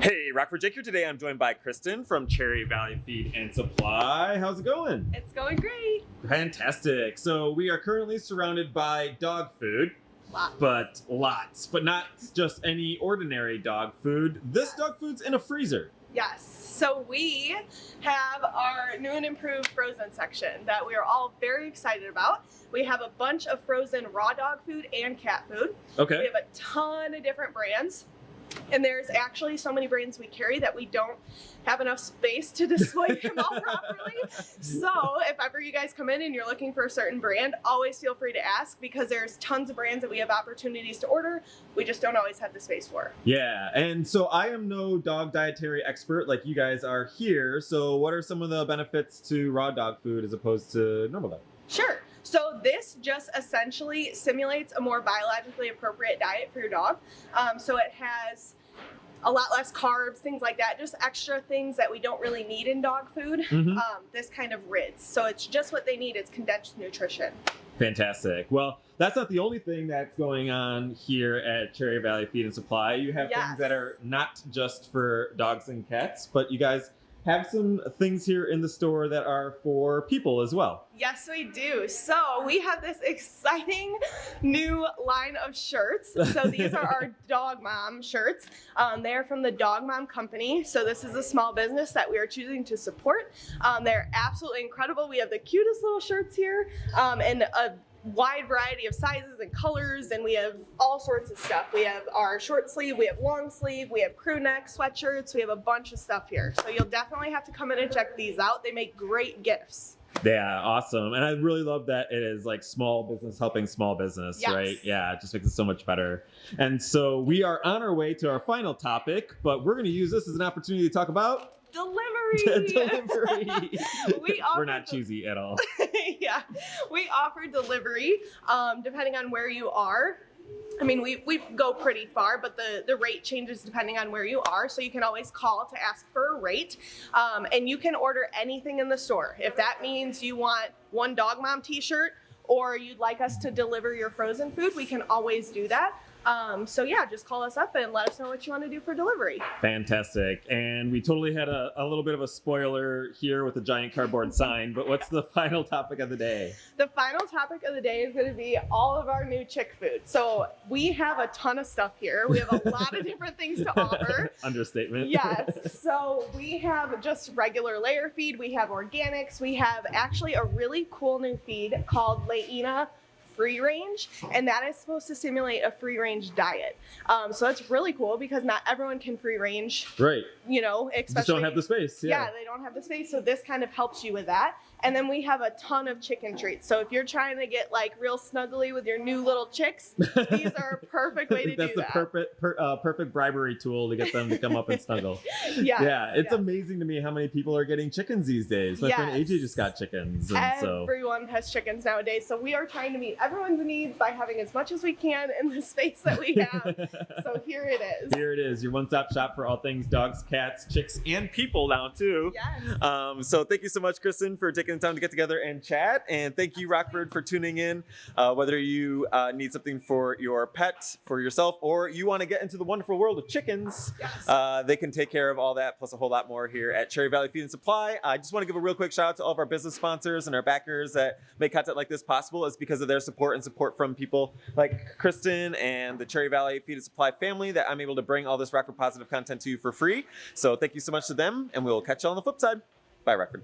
Hey, Rockford Jake here today. I'm joined by Kristen from Cherry Valley Feed and Supply. How's it going? It's going great. Fantastic. So we are currently surrounded by dog food, Lots. but lots, but not just any ordinary dog food. This dog food's in a freezer. Yes. So we have our new and improved frozen section that we are all very excited about. We have a bunch of frozen raw dog food and cat food. Okay. We have a ton of different brands. And there's actually so many brands we carry that we don't have enough space to display them all properly. So if ever you guys come in and you're looking for a certain brand, always feel free to ask because there's tons of brands that we have opportunities to order. We just don't always have the space for. Yeah, and so I am no dog dietary expert like you guys are here. So what are some of the benefits to raw dog food as opposed to normal dog? Sure. So this just essentially simulates a more biologically appropriate diet for your dog. Um, so it has a lot less carbs, things like that, just extra things that we don't really need in dog food. Mhm. Um, this kind of rids. So it's just what they need. It's condensed nutrition. Fantastic. Well, that's not the only thing that's going on here at Cherry Valley Feed and Supply. You have Yes. things that are not just for dogs and cats, but you guys have some things here in the store that are for people as well. Yes, we do. So we have this exciting new line of shirts. So these are our Dog Mom shirts. Um, they're from the Dog Mom Company. So this is a small business that we are choosing to support. Um, they're absolutely incredible. We have the cutest little shirts here um, and a wide variety of sizes and colors and we have all sorts of stuff. We have our short sleeve, we have long sleeve, we have crew neck sweatshirts, we have a bunch of stuff here. So you'll definitely have to come in and check these out. They make great gifts. Yeah, awesome. And I really love that it is like small business helping small business, Yes. right? Yeah, it just makes it so much better. And so we are on our way to our final topic, but we're going to use this as an opportunity to talk about Delivery. delivery. We offer We're not cheesy at all. yeah, we offer delivery um, depending on where you are. I mean, we, we go pretty far, but the, the rate changes depending on where you are. So you can always call to ask for a rate. Um, and you can order anything in the store. If that means you want one Dog Mom t shirt or you'd like us to deliver your frozen food, we can always do that. Um, so yeah, just call us up and let us know what you want to do for delivery. Fantastic. And we totally had a, a little bit of a spoiler here with the giant cardboard sign, but what's the final topic of the day? The final topic of the day is going to be all of our new chick food. So we have a ton of stuff here. We have a lot of different things to offer. Understatement. Yes. So we have just regular layer feed. We have organics. We have actually a really cool new feed called Layena Free Range, and that is supposed to simulate a free range diet. Um, so that's really cool because not everyone can free range, Right. you know, especially Just don't have the space. yeah. Yeah. they don't have the space. So this kind of helps you with that. And then we have a ton of chicken treats. So if you're trying to get like real snuggly with your new little chicks, these are a perfect way to That's do the that. perfect per, uh, perfect bribery tool to get them to come up and snuggle. yeah. yeah, it's yes. amazing to me how many people are getting chickens these days. My friend AJ just got chickens, and so Everyone has chickens nowadays, so we are trying to meet everyone's needs by having as much as we can in the space that we have. so here it is. here it is, your one-stop shop for all things dogs, cats, chicks, and people now too. Yes. Um, so thank you so much, Kristen, for taking the time to get together and chat. And thank you, Rockford, for tuning in. Uh, whether you uh, need something for your pet, for yourself, or you want to get into the wonderful world of chickens, Yes. uh, they can take care of all that plus a whole lot more here at Cherry Valley Feed and Supply. I just want to give a real quick shout out to all of our business sponsors and our backers that make content like this possible. It's because of their support and support from people like Kristen and the Cherry Valley Feed and Supply family that I'm able to bring all this Rockford positive content to you for free. So thank you so much to them, and we'll catch you on the flip side. Bye, Rockford.